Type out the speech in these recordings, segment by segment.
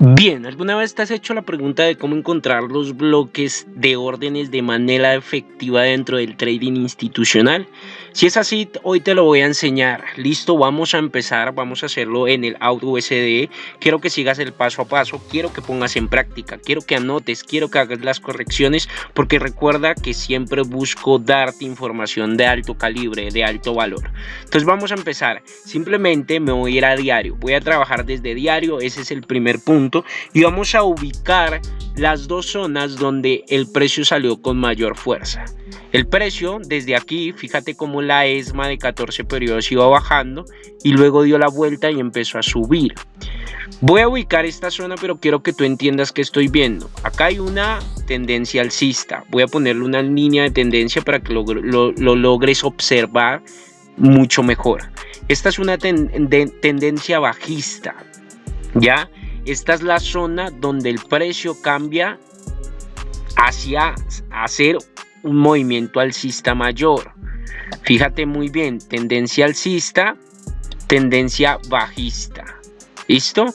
Bien, ¿alguna vez te has hecho la pregunta de cómo encontrar los bloques de órdenes de manera efectiva dentro del trading institucional? Si es así, hoy te lo voy a enseñar. Listo, vamos a empezar, vamos a hacerlo en el Auto USD. Quiero que sigas el paso a paso, quiero que pongas en práctica, quiero que anotes, quiero que hagas las correcciones, porque recuerda que siempre busco darte información de alto calibre, de alto valor. Entonces vamos a empezar. Simplemente me voy a ir a diario, voy a trabajar desde diario, ese es el primer punto y vamos a ubicar las dos zonas donde el precio salió con mayor fuerza. El precio desde aquí, fíjate cómo la ESMA de 14 periodos iba bajando y luego dio la vuelta y empezó a subir. Voy a ubicar esta zona, pero quiero que tú entiendas que estoy viendo. Acá hay una tendencia alcista. Voy a ponerle una línea de tendencia para que lo, logres observar mucho mejor. Esta es una tendencia bajista, ¿ya? Esta es la zona donde el precio cambia hacia hacer un movimiento alcista mayor. Fíjate muy bien, tendencia alcista, tendencia bajista. ¿Listo?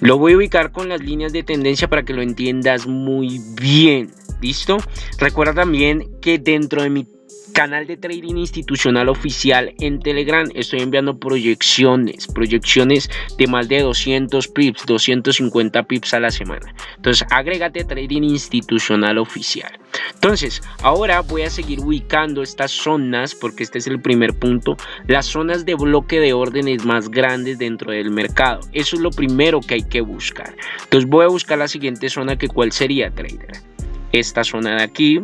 Lo voy a ubicar con las líneas de tendencia para que lo entiendas muy bien. ¿Listo? Recuerda también que dentro de mi canal de trading institucional oficial en Telegram estoy enviando proyecciones, proyecciones de más de 200 pips, 250 pips a la semana. Entonces, agrégate trading institucional oficial. Entonces, ahora voy a seguir ubicando estas zonas, porque este es el primer punto, las zonas de bloque de órdenes más grandes dentro del mercado. Eso es lo primero que hay que buscar. Entonces, voy a buscar la siguiente zona, que cuál sería, trader. Esta zona de aquí,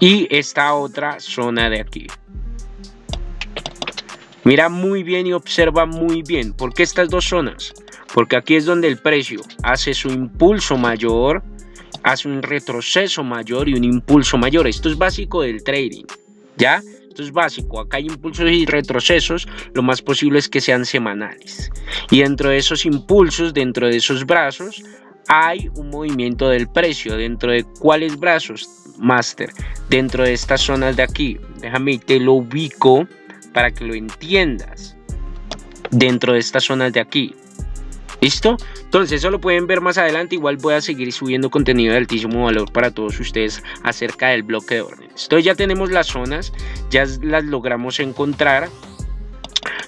y esta otra zona de aquí. Mira muy bien y observa muy bien. ¿Por qué estas dos zonas? Porque aquí es donde el precio hace su impulso mayor, hace un retroceso mayor y un impulso mayor. Esto es básico del trading, ¿ya? Esto es básico. Acá hay impulsos y retrocesos. Lo más posible es que sean semanales. Y dentro de esos impulsos, dentro de esos brazos, hay un movimiento del precio. ¿Dentro de cuáles brazos? Master. Dentro de estas zonas de aquí. Déjame te lo ubico para que lo entiendas. Dentro de estas zonas de aquí. ¿Listo? Entonces eso lo pueden ver más adelante. Igual voy a seguir subiendo contenido de altísimo valor para todos ustedes acerca del bloque de órdenes. Entonces ya tenemos las zonas. Ya las logramos encontrar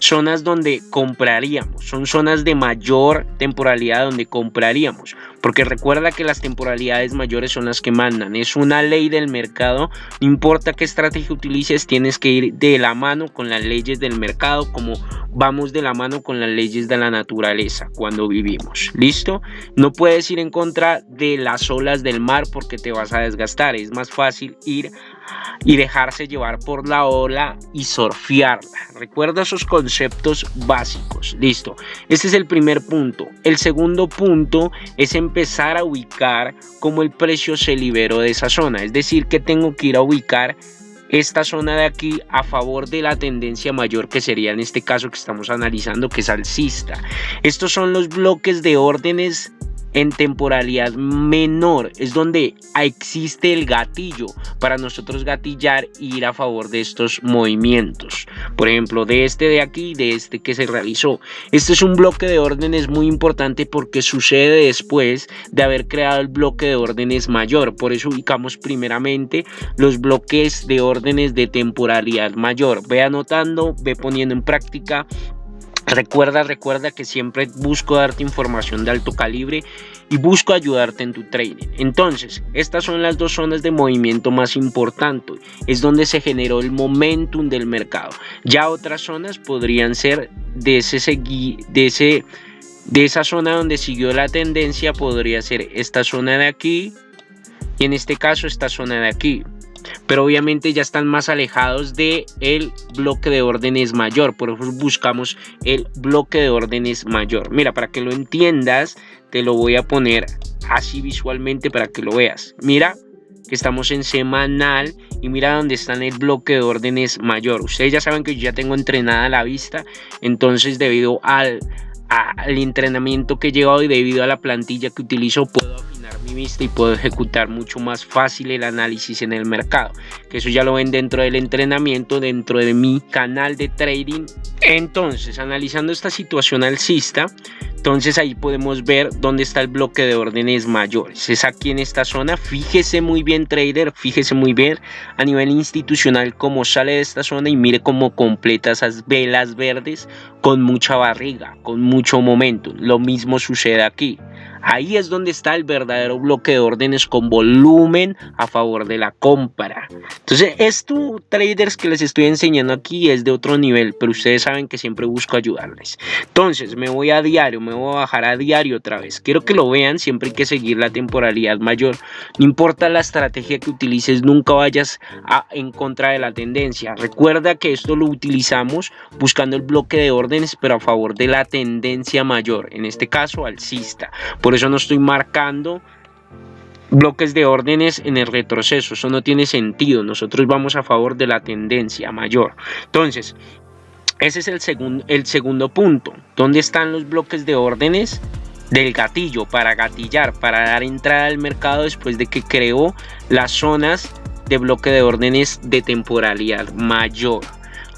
zonas donde compraríamos, son zonas de mayor temporalidad donde compraríamos, porque recuerda que las temporalidades mayores son las que mandan, es una ley del mercado, no importa qué estrategia utilices, tienes que ir de la mano con las leyes del mercado como vamos de la mano con las leyes de la naturaleza cuando vivimos, ¿listo? No puedes ir en contra de las olas del mar porque te vas a desgastar, es más fácil ir y dejarse llevar por la ola y surfearla. Recuerda esos conceptos básicos. Listo. Este es el primer punto. El segundo punto es empezar a ubicar cómo el precio se liberó de esa zona. Es decir, que tengo que ir a ubicar esta zona de aquí a favor de la tendencia mayor que sería en este caso que estamos analizando que es alcista. Estos son los bloques de órdenes en temporalidad menor es donde existe el gatillo para nosotros gatillar e ir a favor de estos movimientos. Por ejemplo de este de aquí de este que se realizó. Este es un bloque de órdenes muy importante porque sucede después de haber creado el bloque de órdenes mayor. Por eso ubicamos primeramente los bloques de órdenes de temporalidad mayor. Ve anotando ve poniendo en práctica Recuerda, recuerda que siempre busco darte información de alto calibre y busco ayudarte en tu trading. Entonces, estas son las dos zonas de movimiento más importantes. Es donde se generó el momentum del mercado. Ya otras zonas podrían ser de ese de ese de esa zona donde siguió la tendencia podría ser esta zona de aquí y en este caso esta zona de aquí pero obviamente ya están más alejados de el bloque de órdenes mayor por eso buscamos el bloque de órdenes mayor. Mira para que lo entiendas te lo voy a poner así visualmente para que lo veas. Mira que estamos en semanal y mira dónde está el bloque de órdenes mayor. Ustedes ya saben que yo ya tengo entrenada la vista entonces debido al, al entrenamiento que he llevado y debido a la plantilla que utilizo puedo vista y puedo ejecutar mucho más fácil el análisis en el mercado. Que eso ya lo ven dentro del entrenamiento, dentro de mi canal de trading. Entonces, analizando esta situación alcista, entonces ahí podemos ver dónde está el bloque de órdenes mayores. Es aquí en esta zona. Fíjese muy bien trader, fíjese muy bien a nivel institucional cómo sale de esta zona y mire cómo completa esas velas verdes con mucha barriga, con mucho momento. Lo mismo sucede aquí. Ahí es donde está el verdadero bloque de órdenes con volumen a favor de la compra. Entonces, esto, traders que les estoy enseñando aquí es de otro nivel, pero ustedes saben que siempre busco ayudarles. Entonces, me voy a diario, me voy a bajar a diario otra vez. Quiero que lo vean, siempre hay que seguir la temporalidad mayor. No importa la estrategia que utilices, nunca vayas en contra de la tendencia. Recuerda que esto lo utilizamos buscando el bloque de órdenes, pero a favor de la tendencia mayor, en este caso alcista. Eso no estoy marcando bloques de órdenes en el retroceso. Eso no tiene sentido. Nosotros vamos a favor de la tendencia mayor. Entonces, ese es el segundo punto. ¿Dónde están los bloques de órdenes? del gatillo para gatillar, para dar entrada al mercado después de que creó las zonas de bloque de órdenes de temporalidad mayor.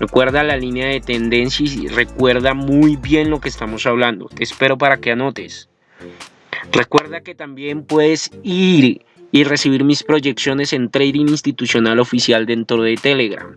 Recuerda la línea de tendencia y recuerda muy bien lo que estamos hablando. Te espero para que anotes. Recuerda que también puedes ir y recibir mis proyecciones en Trading Institucional Oficial dentro de Telegram.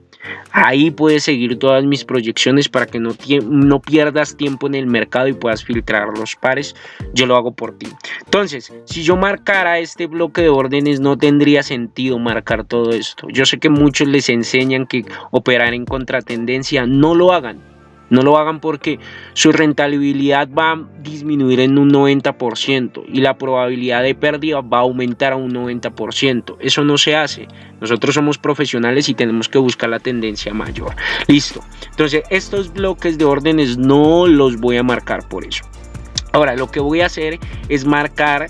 Ahí puedes seguir todas mis proyecciones para que no, no pierdas tiempo en el mercado y puedas filtrar los pares. Yo lo hago por ti. Entonces, si yo marcara este bloque de órdenes, no tendría sentido marcar todo esto. Yo sé que muchos les enseñan que operar en contratendencia, no lo hagan no lo hagan porque su rentabilidad va a disminuir en un 90% y la probabilidad de pérdida va a aumentar a un 90%. Eso no se hace. Nosotros somos profesionales y tenemos que buscar la tendencia mayor. Listo. Entonces, estos bloques de órdenes no los voy a marcar por eso. Ahora, lo que voy a hacer es marcar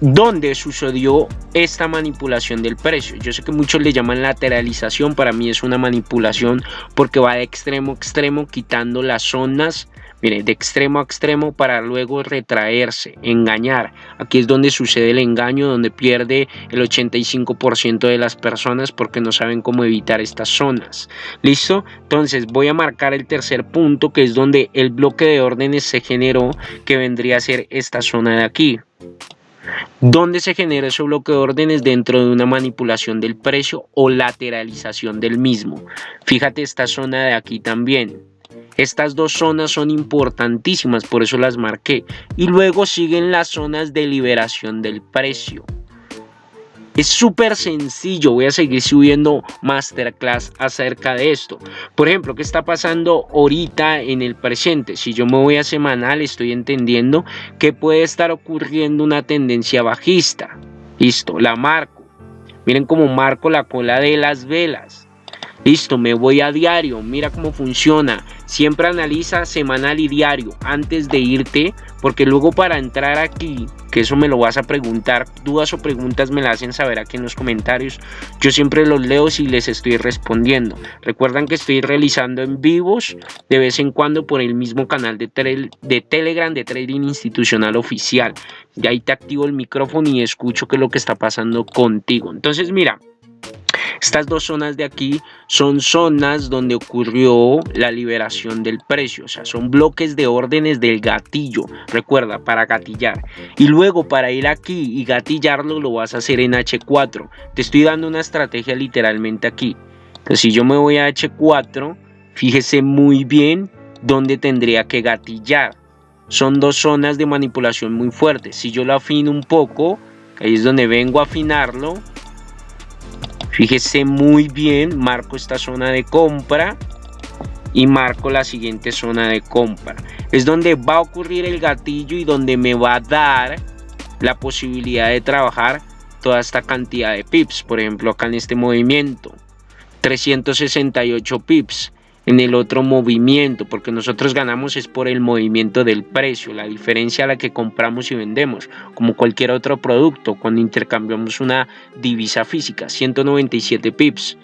dónde sucedió esta manipulación del precio. Yo sé que muchos le llaman lateralización, para mí es una manipulación porque va de extremo a extremo quitando las zonas, mire, de extremo a extremo para luego retraerse, engañar. Aquí es donde sucede el engaño, donde pierde el 85% de las personas porque no saben cómo evitar estas zonas. ¿Listo? Entonces voy a marcar el tercer punto que es donde el bloque de órdenes se generó que vendría a ser esta zona de aquí. ¿Dónde se genera ese bloque de órdenes dentro de una manipulación del precio o lateralización del mismo. Fíjate esta zona de aquí también. Estas dos zonas son importantísimas, por eso las marqué. Y luego siguen las zonas de liberación del precio. Es súper sencillo, voy a seguir subiendo masterclass acerca de esto. Por ejemplo, ¿qué está pasando ahorita en el presente? Si yo me voy a semanal, estoy entendiendo que puede estar ocurriendo una tendencia bajista. Listo, la marco. Miren cómo marco la cola de las velas. Listo, me voy a diario, mira cómo funciona. Siempre analiza semanal y diario antes de irte, porque luego para entrar aquí, que eso me lo vas a preguntar, dudas o preguntas me las hacen saber aquí en los comentarios. Yo siempre los leo si les estoy respondiendo. Recuerdan que estoy realizando en vivos de vez en cuando por el mismo canal de, de Telegram de Trading Institucional Oficial. Y ahí te activo el micrófono y escucho qué es lo que está pasando contigo. Entonces, mira. Estas dos zonas de aquí son zonas donde ocurrió la liberación del precio, o sea, son bloques de órdenes del gatillo, recuerda, para gatillar. Y luego para ir aquí y gatillarlo lo vas a hacer en H4. Te estoy dando una estrategia literalmente aquí. Entonces si yo me voy a H4, fíjese muy bien dónde tendría que gatillar. Son dos zonas de manipulación muy fuertes. Si yo lo afino un poco, ahí es donde vengo a afinarlo Fíjese muy bien, marco esta zona de compra y marco la siguiente zona de compra. Es donde va a ocurrir el gatillo y donde me va a dar la posibilidad de trabajar toda esta cantidad de pips. Por ejemplo, acá en este movimiento, 368 pips en el otro movimiento, porque nosotros ganamos es por el movimiento del precio, la diferencia a la que compramos y vendemos, como cualquier otro producto, cuando intercambiamos una divisa física, 197 pips.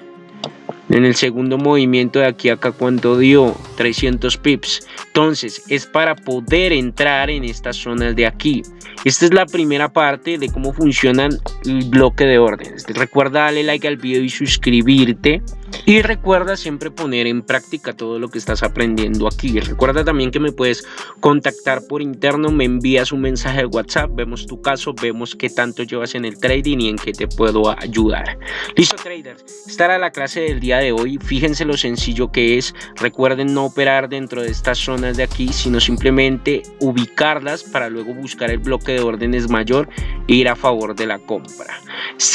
En el segundo movimiento de aquí a acá cuánto dio 300 pips. Entonces es para poder entrar en estas zonas de aquí. Esta es la primera parte de cómo funcionan el bloque de órdenes. Recuerda darle like al video y suscribirte. Y recuerda siempre poner en práctica todo lo que estás aprendiendo aquí. Recuerda también que me puedes contactar por interno, me envías un mensaje de WhatsApp, vemos tu caso, vemos qué tanto llevas en el trading y en qué te puedo ayudar. Listo traders, esta era la clase del día de hoy. Fíjense lo sencillo que es. Recuerden no operar dentro de estas zonas de aquí, sino simplemente ubicarlas para luego buscar el bloque de órdenes mayor e ir a favor de la compra.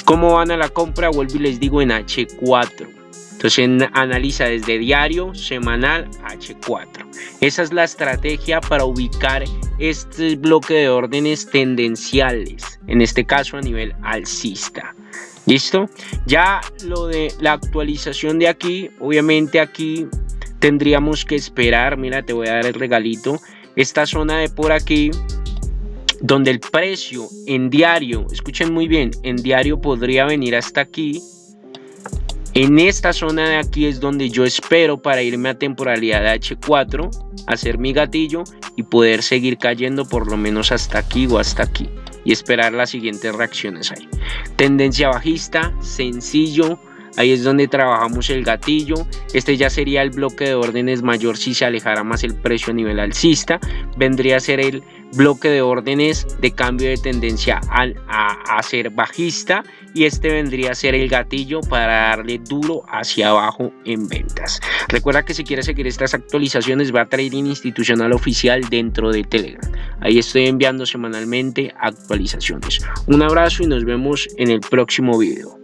¿Cómo van a la compra? Vuelvo y les digo en H4. Entonces analiza desde diario, semanal, H4. Esa es la estrategia para ubicar este bloque de órdenes tendenciales, en este caso a nivel alcista. ¿Listo? Ya lo de la actualización de aquí, obviamente aquí tendríamos que esperar, mira, te voy a dar el regalito, esta zona de por aquí, donde el precio en diario, escuchen muy bien, en diario podría venir hasta aquí, en esta zona de aquí es donde yo espero para irme a temporalidad de H4, hacer mi gatillo y poder seguir cayendo por lo menos hasta aquí o hasta aquí y esperar las siguientes reacciones ahí. Tendencia bajista, sencillo, ahí es donde trabajamos el gatillo, este ya sería el bloque de órdenes mayor si se alejara más el precio a nivel alcista, vendría a ser el bloque de órdenes de cambio de tendencia a, a, ser bajista y este vendría a ser el gatillo para darle duro hacia abajo en ventas. Recuerda que si quieres seguir estas actualizaciones va a Trading Institucional Oficial dentro de Telegram. Ahí estoy enviando semanalmente actualizaciones. Un abrazo y nos vemos en el próximo video.